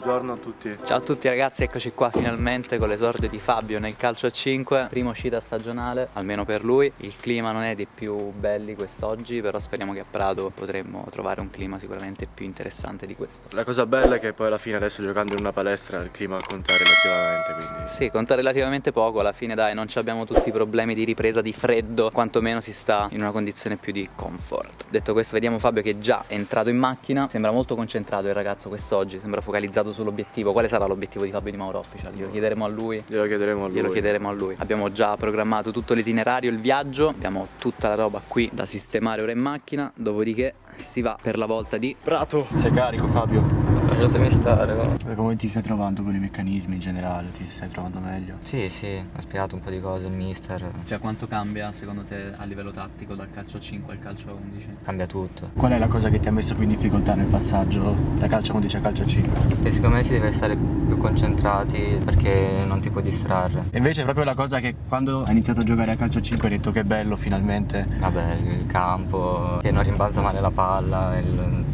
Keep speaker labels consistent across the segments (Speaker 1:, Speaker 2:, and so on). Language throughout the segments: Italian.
Speaker 1: Buongiorno a tutti.
Speaker 2: Ciao a tutti ragazzi, eccoci qua finalmente con l'esordio di Fabio nel calcio a 5 Prima uscita stagionale, almeno per lui. Il clima non è dei più belli quest'oggi Però speriamo che a Prato potremmo trovare un clima sicuramente più interessante di questo.
Speaker 1: La cosa bella è che poi alla fine adesso giocando in una palestra il clima conta relativamente quindi...
Speaker 2: Sì, conta relativamente poco, alla fine dai non abbiamo tutti i problemi di ripresa di freddo Quantomeno si sta in una condizione più di comfort. Detto questo vediamo Fabio che è già entrato in macchina. Sembra molto concentrato il ragazzo quest'oggi, sembra focalizzato puntato sull'obiettivo. Quale sarà l'obiettivo di Fabio Di Mauro Official? Glielo chiederemo a lui.
Speaker 1: Glielo chiederemo a lui.
Speaker 2: Glielo chiederemo a lui. Abbiamo già programmato tutto l'itinerario, il viaggio. Abbiamo tutta la roba qui da sistemare ora in macchina. Dopodiché si va per la volta di
Speaker 1: Prato. Sei carico Fabio?
Speaker 3: Lasciatemi stare, va.
Speaker 1: Come ti stai trovando con i meccanismi in generale? Ti stai trovando meglio?
Speaker 3: Sì, sì, ho spiegato un po' di cose il mister.
Speaker 2: Cioè quanto cambia secondo te a livello tattico dal calcio a 5 al calcio a 11?
Speaker 3: Cambia tutto.
Speaker 1: Qual è la cosa che ti ha messo più in difficoltà nel passaggio da calcio a 11 a calcio a 5?
Speaker 3: E secondo me si deve stare più concentrati perché non ti puoi distrarre.
Speaker 1: E invece è proprio la cosa che quando hai iniziato a giocare a calcio a 5 hai detto che bello finalmente.
Speaker 3: Vabbè, il campo, che non rimbalza male la palla, il non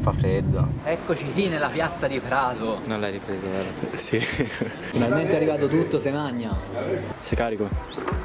Speaker 3: fa freddo.
Speaker 2: Eccoci qui nella piazza di Prato.
Speaker 3: Non l'hai ripreso, vero?
Speaker 1: Sì.
Speaker 2: Finalmente è arrivato tutto, se magna.
Speaker 1: Sei carico?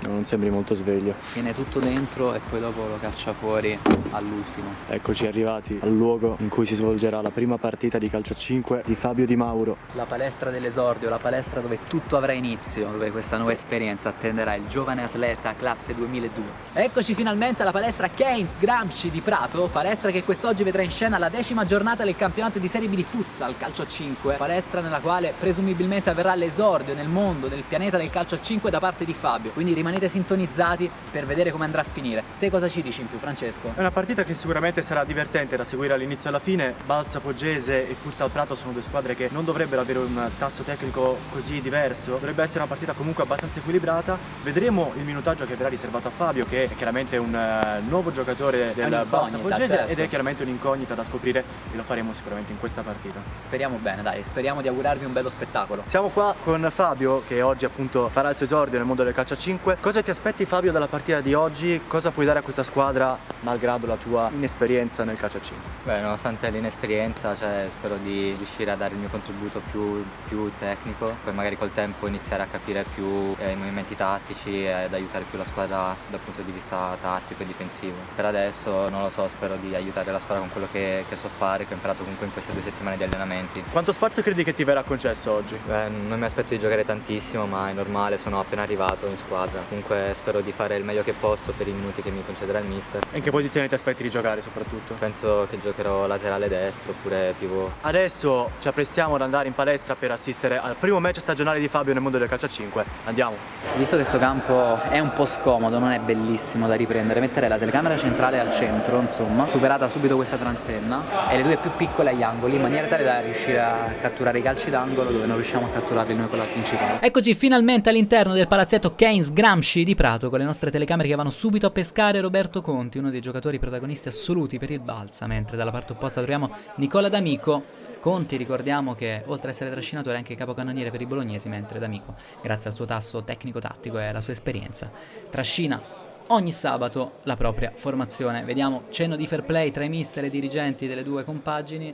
Speaker 1: Non sembri molto sveglio.
Speaker 2: Viene tutto dentro e poi dopo lo caccia fuori all'ultimo.
Speaker 1: Eccoci arrivati al luogo in cui si svolgerà la prima partita di calcio a 5 di Fabio Di Mauro.
Speaker 2: La palestra dell'esordio, la palestra dove tutto avrà inizio, dove questa nuova esperienza attenderà il giovane atleta classe 2002. Eccoci finalmente alla palestra Keynes Gramsci di Prato, palestra che quest'oggi vedrà in scena la decima giornata del campionato di Serie B di futsal calcio a 5, palestra nella quale presumibilmente avverrà l'esordio nel mondo, nel pianeta del calcio a 5 da parte di Fabio. Quindi rimanete sintonizzati per vedere come andrà a finire. Te cosa ci dici in più, Francesco?
Speaker 1: È una partita che sicuramente sarà divertente da seguire all'inizio e alla fine. Balsa Poggese e Futsal Prato sono due squadre che non dovrebbero avere un tasso tecnico così diverso. Dovrebbe essere una partita comunque abbastanza equilibrata. Vedremo il minutaggio che verrà riservato a Fabio, che è chiaramente un uh, nuovo giocatore del Balsa Poggese certo. ed è chiaramente un'incognita da scoprire e lo faremo sicuramente in questa partita.
Speaker 2: Speriamo bene, dai, speriamo di augurarvi un bello spettacolo.
Speaker 1: Siamo qua con Fabio che oggi appunto farà il suo esordio nel mondo del calcio a 5. Cosa ti aspetti Fabio dalla partita di oggi? Cosa puoi dare a questa squadra malgrado la tua inesperienza nel calcio a 5?
Speaker 3: Beh, nonostante l'inesperienza cioè, spero di riuscire a dare il mio contributo più, più, tecnico, poi magari col tempo iniziare a capire più eh, i movimenti tattici e ad aiutare più la squadra dal punto di vista tattico e difensivo. Per adesso non lo so, spero di aiutare la squadra con quello che, che so fare che ho imparato comunque in queste due settimane di allenamenti.
Speaker 1: Quanto spazio credi che ti verrà concesso oggi?
Speaker 3: Beh, non mi aspetto di giocare tantissimo ma è normale, sono appena arrivato in squadra. Comunque spero di fare il meglio che posso per i minuti che mi concederà il mister.
Speaker 1: E in che posizione ti aspetti di giocare soprattutto?
Speaker 3: Penso che giocherò laterale destro oppure pivot.
Speaker 1: Adesso ci apprestiamo ad andare in palestra per assistere al primo match stagionale di Fabio nel mondo del calcio a 5. Andiamo!
Speaker 2: Visto che questo campo è un po' scomodo, non è bellissimo da riprendere, metterei la telecamera centrale al centro, insomma, superata subito questa transenna e le due più piccole agli angoli in maniera tale da riuscire a catturare i calci d'angolo dove non riusciamo a catturarli noi con la principale. Eccoci finalmente all'interno del palazzetto Keynes Gramsci di Prato con le nostre telecamere che vanno subito a pescare Roberto Conti, uno dei giocatori protagonisti assoluti per il Balsa, mentre dalla parte opposta troviamo Nicola D'Amico. Conti ricordiamo che oltre ad essere trascinatore è anche capocannoniere per i bolognesi, mentre D'Amico, grazie al suo tasso tecnico-tattico e alla sua esperienza, trascina ogni sabato la propria formazione. Vediamo cenno di fair play tra i mister e i dirigenti delle due compagini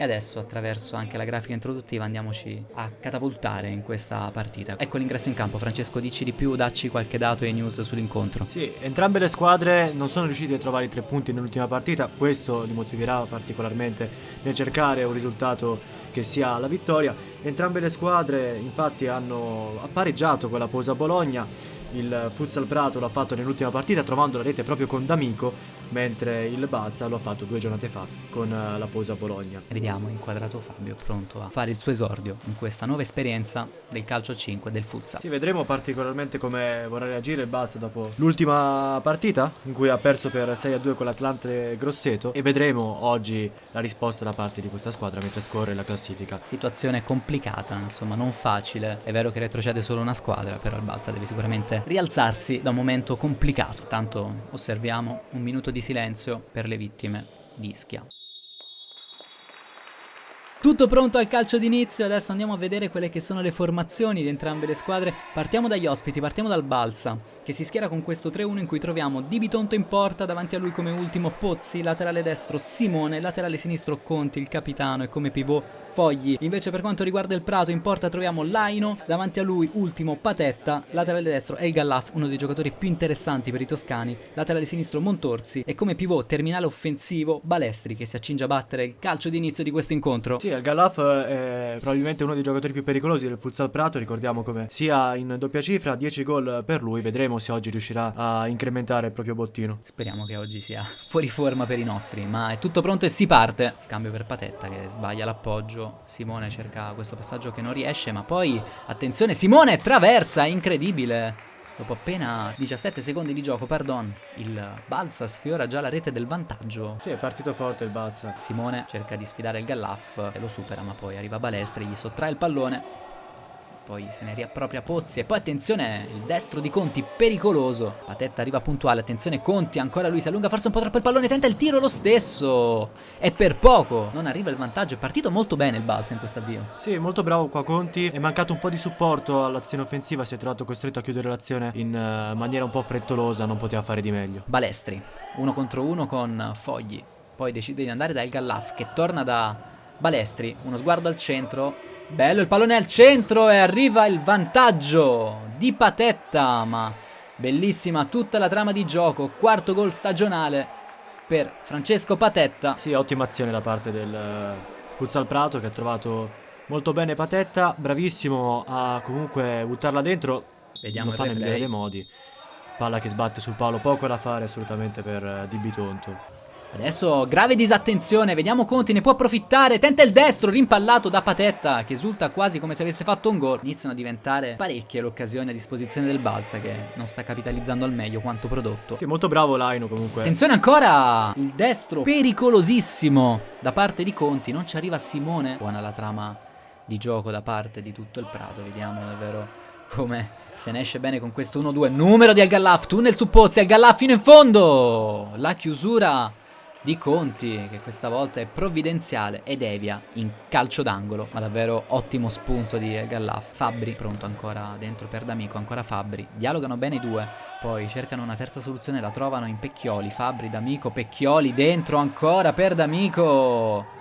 Speaker 2: e adesso attraverso anche la grafica introduttiva andiamoci a catapultare in questa partita. Ecco l'ingresso in campo, Francesco dici di più, dacci qualche dato e news sull'incontro.
Speaker 1: Sì, entrambe le squadre non sono riuscite a trovare i tre punti nell'ultima partita, questo li motiverà particolarmente nel cercare un risultato che sia la vittoria. Entrambe le squadre infatti hanno pareggiato con la Posa Bologna, il Futsal Prato l'ha fatto nell'ultima partita trovando la rete proprio con D'Amico mentre il Balsa lo ha fatto due giornate fa con eh, la Posa Bologna.
Speaker 2: Vediamo inquadrato Fabio pronto a fare il suo esordio in questa nuova esperienza del calcio 5 del futsal.
Speaker 1: Sì, vedremo particolarmente come vorrà reagire il Balsa dopo l'ultima partita in cui ha perso per 6 a 2 con l'Atlante Grosseto e vedremo oggi la risposta da parte di questa squadra mentre scorre la classifica.
Speaker 2: Situazione complicata, insomma, non facile. È vero che retrocede solo una squadra, però il Balsa deve sicuramente rialzarsi da un momento complicato. Tanto osserviamo un minuto di di silenzio per le vittime di Ischia. Tutto pronto al calcio d'inizio, adesso andiamo a vedere quelle che sono le formazioni di entrambe le squadre. Partiamo dagli ospiti, partiamo dal Balsa, che si schiera con questo 3-1 in cui troviamo Di Bitonto in porta, davanti a lui come ultimo Pozzi, laterale destro Simone, laterale sinistro Conti, il capitano e come pivot Fogli. Invece per quanto riguarda il Prato in porta troviamo Laino, davanti a lui ultimo Patetta, laterale destro è il Gallaf, uno dei giocatori più interessanti per i toscani, laterale sinistro Montorsi e come pivot terminale offensivo Balestri che si accinge a battere il calcio d'inizio di questo incontro.
Speaker 1: Sì, il Gallaf è probabilmente uno dei giocatori più pericolosi del futsal Prato, ricordiamo come sia in doppia cifra, 10 gol per lui, vedremo se oggi riuscirà a incrementare il proprio bottino.
Speaker 2: Speriamo che oggi sia fuori forma per i nostri, ma è tutto pronto e si parte. Scambio per Patetta che sbaglia l'appoggio, Simone cerca questo passaggio che non riesce, ma poi attenzione, Simone traversa, incredibile. Dopo appena 17 secondi di gioco, pardon, il Balsa sfiora già la rete del vantaggio.
Speaker 1: Sì, è partito forte il Balsa.
Speaker 2: Simone cerca di sfidare il Gallaff e lo supera, ma poi arriva Balestri, gli sottrae il pallone poi se ne riappropria Pozzi e poi attenzione il destro di Conti pericoloso. Patetta arriva puntuale attenzione Conti ancora lui si allunga forse un po' troppo il pallone tenta il tiro lo stesso. E per poco non arriva il vantaggio è partito molto bene il Balsa in questo avvio.
Speaker 1: Sì molto bravo qua Conti. È mancato un po' di supporto all'azione offensiva si è trovato costretto a chiudere l'azione in uh, maniera un po' frettolosa non poteva fare di meglio.
Speaker 2: Balestri uno contro uno con Fogli. Poi decide di andare da El Gallaf che torna da Balestri uno sguardo al centro Bello il pallone al centro e arriva il vantaggio di Patetta, ma bellissima tutta la trama di gioco, quarto gol stagionale per Francesco Patetta.
Speaker 1: Sì, ottima azione da parte del eh, Futsal Prato che ha trovato molto bene Patetta, bravissimo a comunque buttarla dentro,
Speaker 2: Vediamo
Speaker 1: lo fa nel migliore dei modi. Palla che sbatte sul palo, poco da fare assolutamente per uh, Di Bitonto.
Speaker 2: Adesso grave disattenzione, vediamo Conti, ne può approfittare, tenta il destro, rimpallato da Patetta, che esulta quasi come se avesse fatto un gol. Iniziano a diventare parecchie le occasioni a disposizione del Balsa, che non sta capitalizzando al meglio quanto prodotto.
Speaker 1: Che molto bravo Laino comunque.
Speaker 2: Attenzione ancora, il destro pericolosissimo da parte di Conti, non ci arriva Simone. Buona la trama di gioco da parte di tutto il Prato, vediamo davvero come se ne esce bene con questo 1-2. Numero di Al-Gallaf, tunnel su Pozzi, Al-Gallaf fino in fondo. La chiusura di Conti che questa volta è provvidenziale e devia in calcio d'angolo ma davvero ottimo spunto di Gallaf Fabri pronto ancora dentro per D'Amico ancora Fabri dialogano bene i due poi cercano una terza soluzione la trovano in Pecchioli Fabri D'Amico Pecchioli dentro ancora per D'Amico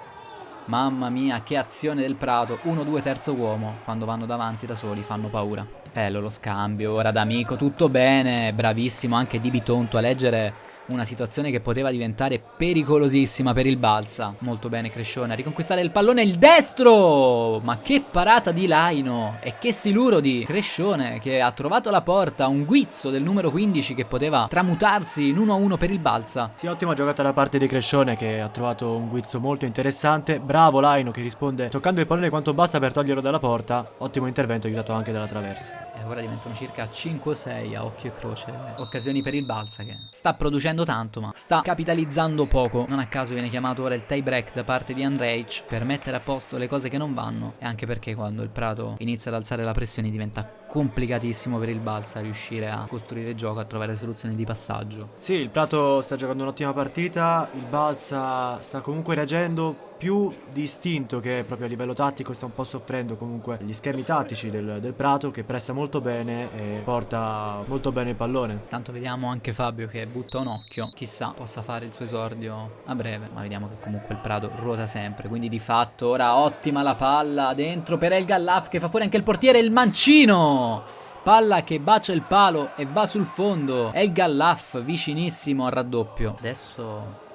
Speaker 2: Mamma mia, che azione del Prato. 1-2 terzo uomo. Quando vanno davanti da soli fanno paura. Bello lo scambio. Ora d'amico, tutto bene. Bravissimo anche Di Bitonto a leggere una situazione che poteva diventare pericolosissima per il Balsa. Molto bene Crescione a riconquistare il pallone il destro! Ma che parata di Laino e che siluro di Crescione che ha trovato la porta, un guizzo del numero 15 che poteva tramutarsi in 1-1 per il Balsa.
Speaker 1: Sì, ottima giocata da parte di Crescione che ha trovato un guizzo molto interessante. Bravo Laino che risponde toccando il pallone quanto basta per toglierlo dalla porta. Ottimo intervento aiutato anche dalla traversa.
Speaker 2: E ora diventano circa 5-6 a occhio e croce occasioni per il Balsa che sta producendo tanto ma sta capitalizzando poco. Non a caso viene chiamato ora il tie break da parte di Andrej per mettere a posto le cose che non vanno e anche perché quando il Prato inizia ad alzare la pressione diventa complicatissimo per il Balsa riuscire a costruire gioco, a trovare soluzioni di passaggio.
Speaker 1: Sì, il Prato sta giocando un'ottima partita, il Balsa sta comunque reagendo più distinto che proprio a livello tattico sta un po' soffrendo comunque gli schemi tattici del, del, Prato che pressa molto bene e porta molto bene il pallone.
Speaker 2: Tanto vediamo anche Fabio che butta un occhio, chissà possa fare il suo esordio a breve, ma vediamo che comunque il Prato ruota sempre, quindi di fatto ora ottima la palla dentro per El Gallaf che fa fuori anche il portiere, il mancino! Palla che bacia il palo e va sul fondo. È il Gallaf vicinissimo al raddoppio. Adesso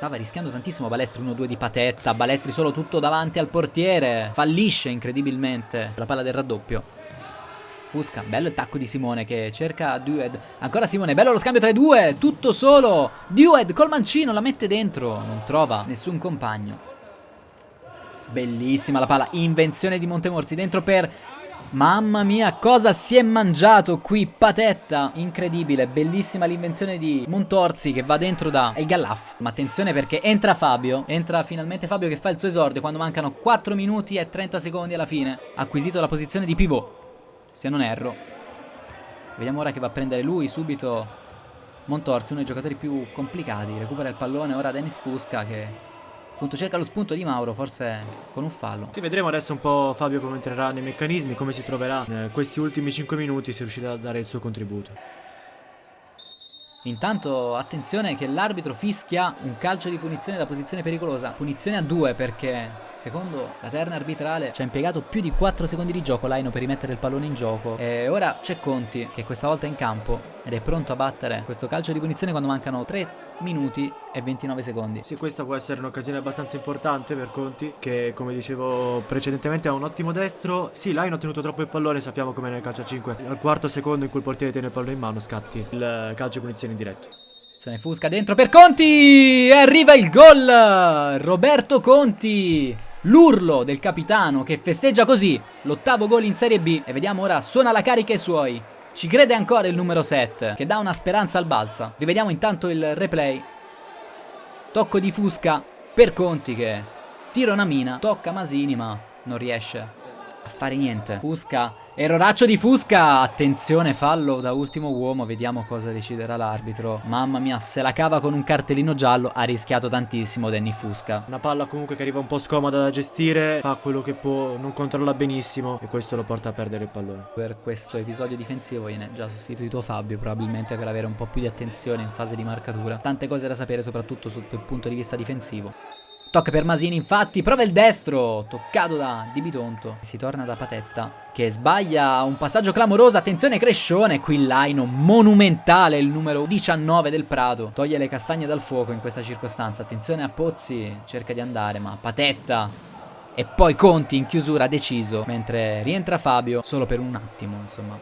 Speaker 2: Stava rischiando tantissimo Balestri 1-2 di patetta. Balestri solo tutto davanti al portiere. Fallisce incredibilmente la palla del raddoppio. Fusca, bello il tacco di Simone che cerca Dued. Ancora Simone, bello lo scambio tra i due. Tutto solo. Dued col mancino la mette dentro. Non trova nessun compagno. Bellissima la palla. Invenzione di Montemorsi dentro per Mamma mia, cosa si è mangiato qui? Patetta, incredibile, bellissima l'invenzione di Montorzi che va dentro da El Gallaf. Ma attenzione perché entra Fabio, entra finalmente Fabio che fa il suo esordio quando mancano 4 minuti e 30 secondi alla fine. Acquisito la posizione di pivot, se non erro. Vediamo ora che va a prendere lui subito Montorzi, uno dei giocatori più complicati. Recupera il pallone ora Dennis Fusca che Appunto cerca lo spunto di Mauro, forse con un fallo.
Speaker 1: Sì, vedremo adesso un po' Fabio come entrerà nei meccanismi, come si troverà in questi ultimi 5 minuti, se riuscirà a dare il suo contributo.
Speaker 2: Intanto attenzione che l'arbitro fischia un calcio di punizione da posizione pericolosa. Punizione a due perché secondo la terna arbitrale ci ha impiegato più di 4 secondi di gioco Laino per rimettere il pallone in gioco. E ora c'è Conti che questa volta è in campo ed è pronto a battere questo calcio di punizione quando mancano 3 minuti e 29 secondi.
Speaker 1: Sì, questa può essere un'occasione abbastanza importante per Conti che come dicevo precedentemente ha un ottimo destro. Sì, Laino ha tenuto troppo il pallone, sappiamo come nel calcio a 5. Al quarto secondo in cui il portiere tiene il pallone in mano scatti il calcio di punizione in diretto.
Speaker 2: Se ne fusca dentro per Conti e arriva il gol! Roberto Conti! L'urlo del capitano che festeggia così l'ottavo gol in Serie B e vediamo ora suona la carica ai suoi. Ci crede ancora il numero 7 che dà una speranza al balsa. Rivediamo intanto il replay. Tocco di Fusca per Conti che tira una mina, tocca Masini ma non riesce a fare niente. Fusca, erroraccio di Fusca. Attenzione, fallo da ultimo uomo. Vediamo cosa deciderà l'arbitro. Mamma mia, se la cava con un cartellino giallo. Ha rischiato tantissimo Danny Fusca.
Speaker 1: Una palla comunque che arriva un po' scomoda da gestire. Fa quello che può, non controlla benissimo. E questo lo porta a perdere il pallone.
Speaker 2: Per questo episodio difensivo viene già sostituito Fabio. Probabilmente per avere un po' più di attenzione in fase di marcatura. Tante cose da sapere, soprattutto sotto il punto di vista difensivo. Tocca per Masini infatti, prova il destro, toccato da Di Bitonto. Si torna da Patetta, che sbaglia un passaggio clamoroso, attenzione Crescione, qui Laino monumentale, il numero 19 del Prato. Toglie le castagne dal fuoco in questa circostanza, attenzione a Pozzi, cerca di andare, ma Patetta e poi Conti in chiusura deciso, mentre rientra Fabio solo per un attimo, insomma.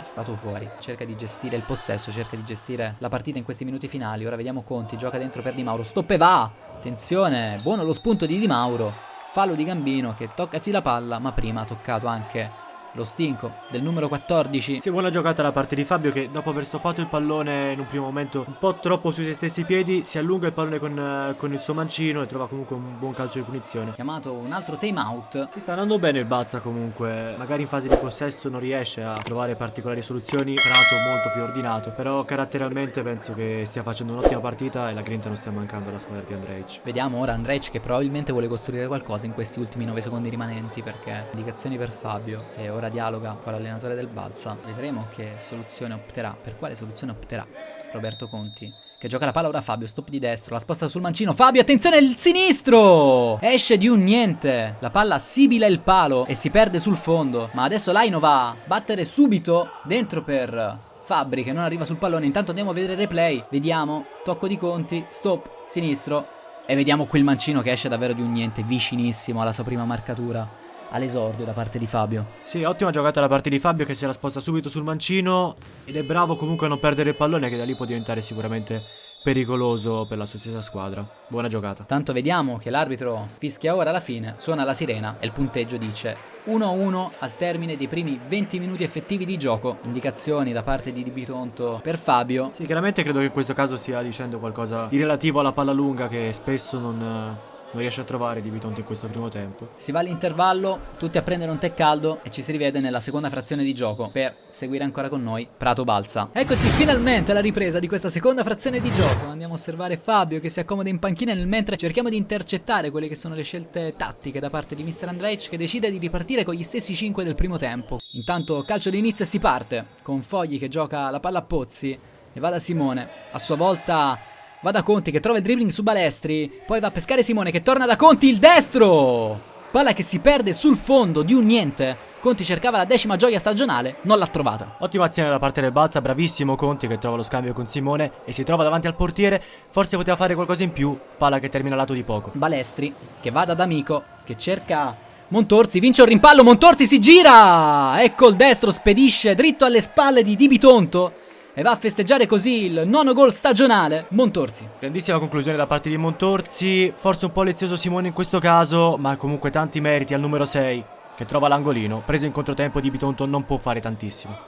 Speaker 2: È stato fuori, cerca di gestire il possesso, cerca di gestire la partita in questi minuti finali. Ora vediamo Conti, gioca dentro per Di Mauro, stop e va! Attenzione, buono lo spunto di Di Mauro. Fallo di Gambino che tocca sì la palla, ma prima ha toccato anche lo stinco del numero 14.
Speaker 1: Sì, buona giocata da parte di Fabio che dopo aver stoppato il pallone in un primo momento un po' troppo sui suoi stessi piedi, si allunga il pallone con, con il suo mancino e trova comunque un buon calcio di punizione.
Speaker 2: Chiamato un altro time out.
Speaker 1: Si sta andando bene il Balza comunque, magari in fase di possesso non riesce a trovare particolari soluzioni, Prato molto più ordinato, però caratterialmente penso che stia facendo un'ottima partita e la grinta non stia mancando alla squadra di Andrej.
Speaker 2: Vediamo ora Andrej che probabilmente vuole costruire qualcosa in questi ultimi 9 secondi rimanenti perché indicazioni per Fabio e ora dialoga con l'allenatore del Balsa. Vedremo che soluzione opterà, per quale soluzione opterà Roberto Conti. Che gioca la palla ora Fabio, stop di destro, la sposta sul mancino. Fabio, attenzione, il sinistro! Esce di un niente. La palla sibila il palo e si perde sul fondo. Ma adesso Laino va a battere subito dentro per Fabri che non arriva sul pallone. Intanto andiamo a vedere il replay. Vediamo, tocco di Conti, stop, sinistro. E vediamo qui il mancino che esce davvero di un niente, vicinissimo alla sua prima marcatura all'esordio da parte di Fabio.
Speaker 1: Sì, ottima giocata da parte di Fabio che se la sposta subito sul mancino ed è bravo comunque a non perdere il pallone che da lì può diventare sicuramente pericoloso per la sua stessa squadra. Buona giocata.
Speaker 2: Tanto vediamo che l'arbitro fischia ora alla fine, suona la sirena e il punteggio dice 1-1 al termine dei primi 20 minuti effettivi di gioco. Indicazioni da parte di Di Bitonto per Fabio.
Speaker 1: Sì, chiaramente credo che in questo caso stia dicendo qualcosa di relativo alla palla lunga che spesso non non riesce a trovare Di Bitonto in questo primo tempo.
Speaker 2: Si va all'intervallo, tutti a prendere un tè caldo e ci si rivede nella seconda frazione di gioco per seguire ancora con noi Prato Balsa. Eccoci finalmente alla ripresa di questa seconda frazione di gioco. Andiamo a osservare Fabio che si accomoda in panchina nel mentre cerchiamo di intercettare quelle che sono le scelte tattiche da parte di Mr. Andrej che decide di ripartire con gli stessi 5 del primo tempo. Intanto calcio d'inizio e si parte con Fogli che gioca la palla a Pozzi e va da Simone. A sua volta Va da Conti che trova il dribbling su Balestri. Poi va a pescare Simone che torna da Conti il destro. Palla che si perde sul fondo di un niente. Conti cercava la decima gioia stagionale, non l'ha trovata.
Speaker 1: Ottima azione da parte del Balza, bravissimo Conti che trova lo scambio con Simone e si trova davanti al portiere. Forse poteva fare qualcosa in più. Palla che termina lato di poco.
Speaker 2: Balestri che va da D'Amico che cerca Montorzi vince un rimpallo, Montorzi si gira! Ecco il destro, spedisce dritto alle spalle di Di Bitonto e va a festeggiare così il nono gol stagionale Montorzi.
Speaker 1: Grandissima conclusione da parte di Montorzi, forse un po' lezioso Simone in questo caso, ma comunque tanti meriti al numero 6 che trova l'angolino, preso in controtempo di Bitonto non può fare tantissimo.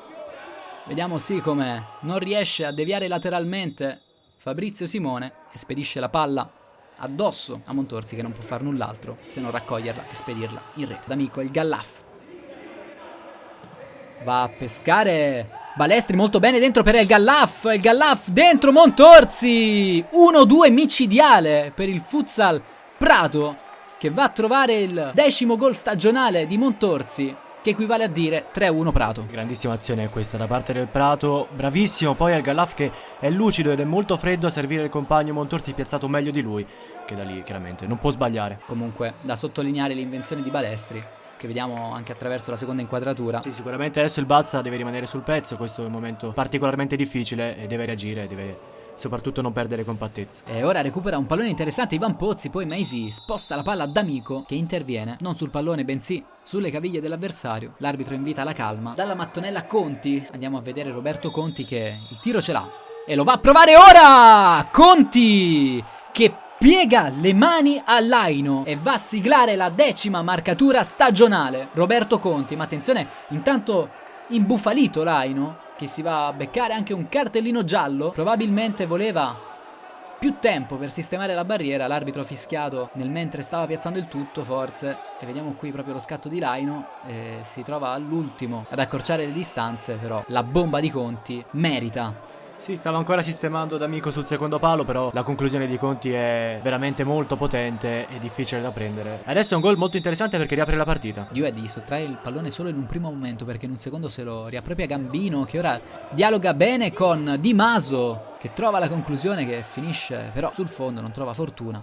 Speaker 2: Vediamo sì come non riesce a deviare lateralmente Fabrizio Simone e spedisce la palla addosso a Montorzi che non può fare null'altro se non raccoglierla e spedirla in rete. D'amico il Gallaff va a pescare Balestri molto bene dentro per El Gallaf. El Gallaf dentro Montorzi. 1-2 micidiale per il futsal Prato che va a trovare il decimo gol stagionale di Montorzi. che equivale a dire 3-1 Prato.
Speaker 1: Grandissima azione questa da parte del Prato, bravissimo poi al Gallaf che è lucido ed è molto freddo a servire il compagno Montorsi piazzato meglio di lui, che da lì chiaramente non può sbagliare.
Speaker 2: Comunque da sottolineare l'invenzione di Balestri che vediamo anche attraverso la seconda inquadratura.
Speaker 1: Sì, sicuramente adesso il Balsa deve rimanere sul pezzo, questo è un momento particolarmente difficile e deve reagire, deve soprattutto non perdere compattezza.
Speaker 2: E ora recupera un pallone interessante Ivan Pozzi, poi Maisi sposta la palla ad Amico che interviene, non sul pallone bensì sulle caviglie dell'avversario. L'arbitro invita alla calma. Dalla mattonella Conti andiamo a vedere Roberto Conti che il tiro ce l'ha e lo va a provare ora! Conti che piega le mani a Laino e va a siglare la decima marcatura stagionale. Roberto Conti, ma attenzione, intanto imbufalito Laino che si va a beccare anche un cartellino giallo, probabilmente voleva più tempo per sistemare la barriera, l'arbitro fischiato nel mentre stava piazzando il tutto forse, e vediamo qui proprio lo scatto di Laino, e si trova all'ultimo ad accorciare le distanze, però la bomba di Conti merita
Speaker 1: sì, stava ancora sistemando D'Amico sul secondo palo, però la conclusione di Conti è veramente molto potente e difficile da prendere. Adesso è un gol molto interessante perché riapre la partita.
Speaker 2: Due sottrae il pallone solo in un primo momento perché in un secondo se lo riappropria Gambino che ora dialoga bene con Di Maso che trova la conclusione che finisce però sul fondo, non trova fortuna.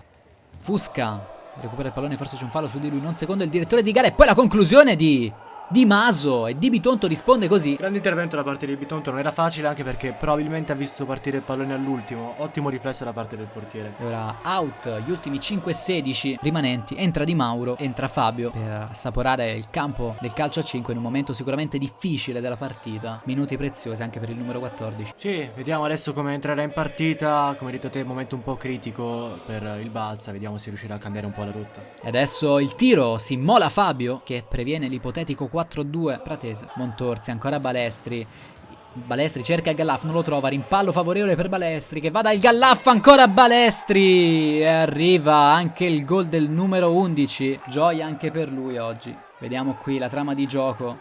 Speaker 2: Fusca recupera il pallone, forse c'è un fallo su di lui, non secondo il direttore di gara e poi la conclusione di di Maso e Di Bitonto risponde così.
Speaker 1: Grande intervento da parte di Bitonto, non era facile anche perché probabilmente ha visto partire il pallone all'ultimo. Ottimo riflesso da parte del portiere.
Speaker 2: E ora out, gli ultimi 5-16 rimanenti. Entra Di Mauro, entra Fabio per assaporare il campo del calcio a 5 in un momento sicuramente difficile della partita. Minuti preziosi anche per il numero 14.
Speaker 1: Sì, vediamo adesso come entrerà in partita. Come hai detto te, momento un po' critico per il Balsa. Vediamo se riuscirà a cambiare un po' la rotta.
Speaker 2: E adesso il tiro si immola Fabio che previene l'ipotetico 4-2 Pratese. Montorsi, ancora Balestri. Balestri cerca il Gallaf, non lo trova, rimpallo favorevole per Balestri che va dal Gallaf, ancora Balestri e arriva anche il gol del numero 11, gioia anche per lui oggi. Vediamo qui la trama di gioco,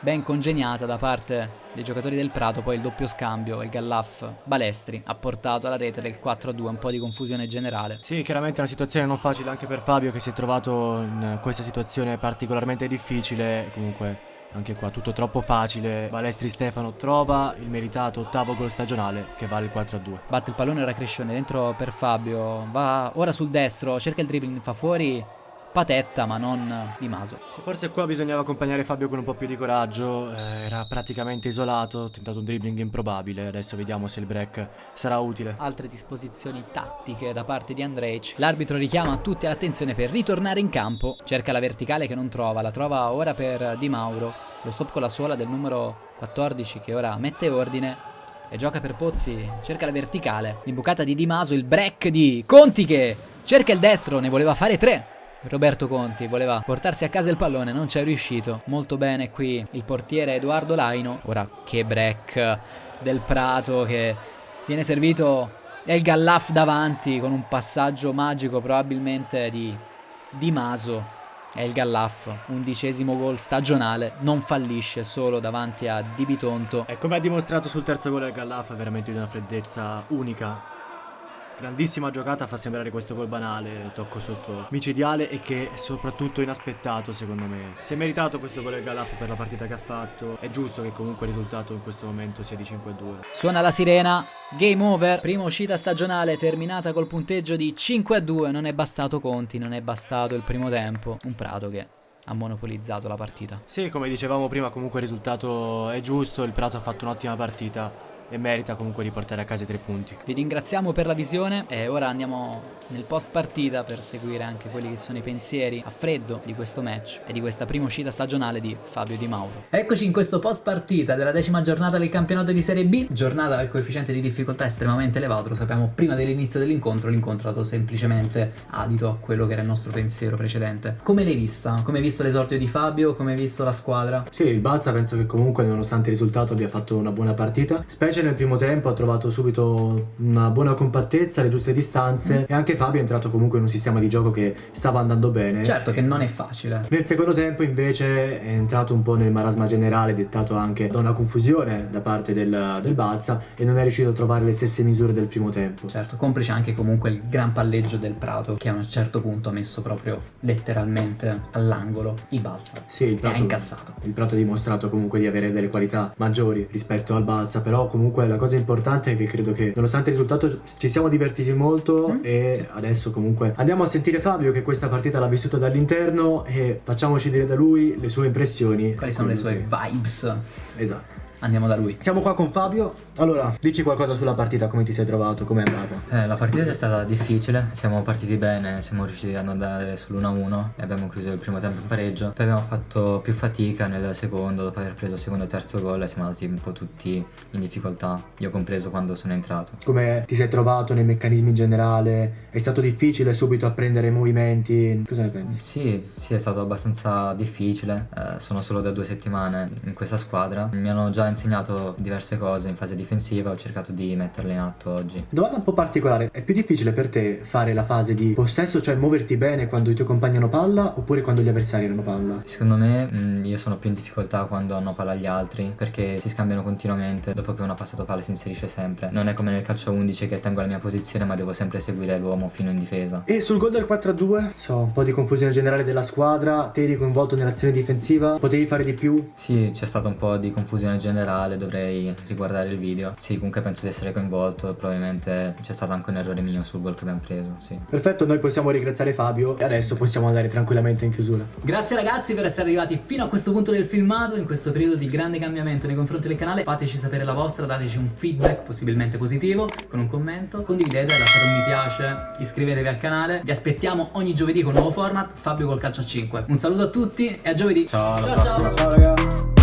Speaker 2: ben congegnata da parte dei giocatori del Prato, poi il doppio scambio, il Gallaf Balestri ha portato alla rete del 4-2, un po' di confusione generale.
Speaker 1: Sì, chiaramente è una situazione non facile anche per Fabio che si è trovato in questa situazione particolarmente difficile, comunque anche qua tutto troppo facile. Balestri Stefano trova il meritato ottavo gol stagionale che vale il 4-2.
Speaker 2: Batte il pallone, ora Crescione dentro per Fabio, va ora sul destro, cerca il dribbling, fa fuori Patetta ma non Di Maso.
Speaker 1: Forse qua bisognava accompagnare Fabio con un po' più di coraggio, eh, era praticamente isolato, ha tentato un dribbling improbabile, adesso vediamo se il break sarà utile.
Speaker 2: Altre disposizioni tattiche da parte di Andrej, l'arbitro richiama tutti all'attenzione per ritornare in campo, cerca la verticale che non trova, la trova ora per Di Mauro, lo stop con la suola del numero 14 che ora mette ordine e gioca per Pozzi, cerca la verticale, l'imbucata di Di Maso, il break di Conti che cerca il destro, ne voleva fare tre. Roberto Conti voleva portarsi a casa il pallone, non ci è riuscito. Molto bene qui il portiere Edoardo Laino. Ora che break del Prato che viene servito e il Gallaf davanti con un passaggio magico probabilmente di, di Maso. E il Gallaf, undicesimo gol stagionale, non fallisce solo davanti a Di Bitonto.
Speaker 1: E come ha dimostrato sul terzo gol il Gallaf, è veramente di una freddezza unica Grandissima giocata fa sembrare questo gol banale, tocco sotto micidiale e che soprattutto inaspettato secondo me. Si è meritato questo gol del Galaf per la partita che ha fatto, è giusto che comunque il risultato in questo momento sia di 5-2.
Speaker 2: Suona la sirena, game over, prima uscita stagionale terminata col punteggio di 5-2, non è bastato Conti, non è bastato il primo tempo, un Prato che ha monopolizzato la partita.
Speaker 1: Sì, come dicevamo prima comunque il risultato è giusto, il Prato ha fatto un'ottima partita e merita comunque di portare a casa i tre punti.
Speaker 2: Vi ringraziamo per la visione e ora andiamo nel post partita per seguire anche quelli che sono i pensieri a freddo di questo match e di questa prima uscita stagionale di Fabio Di Mauro. Eccoci in questo post partita della decima giornata del campionato di Serie B, giornata dal coefficiente di difficoltà estremamente elevato, lo sappiamo prima dell'inizio dell'incontro, l'incontro ha dato semplicemente adito a quello che era il nostro pensiero precedente. Come l'hai vista? Come hai visto l'esordio di Fabio? Come hai visto la squadra?
Speaker 1: Sì, il Balsa penso che comunque nonostante il risultato abbia fatto una buona partita, specie specie nel primo tempo ha trovato subito una buona compattezza, le giuste distanze mm. e anche Fabio è entrato comunque in un sistema di gioco che stava andando bene.
Speaker 2: Certo che non è facile.
Speaker 1: Nel secondo tempo invece è entrato un po' nel marasma generale dettato anche da una confusione da parte del, del Balsa e non è riuscito a trovare le stesse misure del primo tempo.
Speaker 2: Certo, complice anche comunque il gran palleggio del Prato che a un certo punto ha messo proprio letteralmente all'angolo il Balsa.
Speaker 1: Sì, il Prato,
Speaker 2: e ha incassato.
Speaker 1: Il Prato ha dimostrato comunque di avere delle qualità maggiori rispetto al Balsa, però comunque la cosa importante è che credo che nonostante il risultato ci siamo divertiti molto mm. e adesso comunque andiamo a sentire Fabio che questa partita l'ha vissuta dall'interno e facciamoci dire da lui le sue impressioni.
Speaker 2: Quali sono le sue vibes?
Speaker 1: Esatto.
Speaker 2: Andiamo da lui.
Speaker 1: Siamo qua con Fabio. Allora, dici qualcosa sulla partita, come ti sei trovato, come è andata?
Speaker 3: Eh, la partita è stata difficile, siamo partiti bene, siamo riusciti ad andare sull'1-1 e abbiamo chiuso il primo tempo in pareggio. Poi abbiamo fatto più fatica nel secondo, dopo aver preso il secondo e terzo gol e siamo andati un po' tutti in difficoltà, io compreso quando sono entrato.
Speaker 1: Come ti sei trovato nei meccanismi in generale? È stato difficile subito apprendere i movimenti? Cosa ne pensi?
Speaker 3: Sì, sì, è stato abbastanza difficile. Eh, sono solo da due settimane in questa squadra. Mi hanno già insegnato diverse cose in fase difensiva, ho cercato di metterle in atto oggi.
Speaker 1: Domanda un po' particolare, è più difficile per te fare la fase di possesso, cioè muoverti bene quando i tuoi compagni hanno palla oppure quando gli avversari hanno palla?
Speaker 3: Secondo me mh, mm, io sono più in difficoltà quando hanno palla gli altri perché si scambiano continuamente, dopo che uno ha passato palla si inserisce sempre. Non è come nel calcio 11 che tengo la mia posizione ma devo sempre seguire l'uomo fino in difesa.
Speaker 1: E sul gol del 4-2, so, un po' di confusione generale della squadra, te eri coinvolto nell'azione difensiva, potevi fare di più?
Speaker 3: Sì, c'è stata un po' di confusione generale generale dovrei riguardare il video. Sì, comunque penso di essere coinvolto, probabilmente c'è stato anche un errore mio sul gol che abbiamo preso, sì.
Speaker 1: Perfetto, noi possiamo ringraziare Fabio e adesso possiamo andare tranquillamente in chiusura.
Speaker 2: Grazie ragazzi per essere arrivati fino a questo punto del filmato, in questo periodo di grande cambiamento nei confronti del canale. Fateci sapere la vostra, dateci un feedback possibilmente positivo con un commento, condividete, lasciate un mi piace, iscrivetevi al canale. Vi aspettiamo ogni giovedì con un nuovo format, Fabio col calcio a 5. Un saluto a tutti e a giovedì.
Speaker 3: Ciao, ciao, ciao.
Speaker 1: ciao ragazzi.